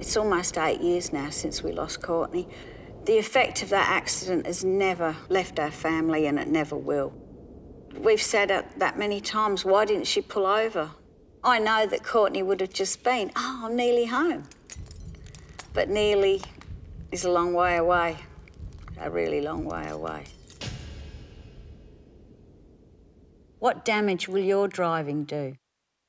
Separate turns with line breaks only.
It's almost eight years now since we lost Courtney. The effect of that accident has never left our family and it never will. We've said it that many times, why didn't she pull over? I know that Courtney would have just been, oh, I'm nearly home. But nearly is a long way away, a really long way away. What damage will your driving do?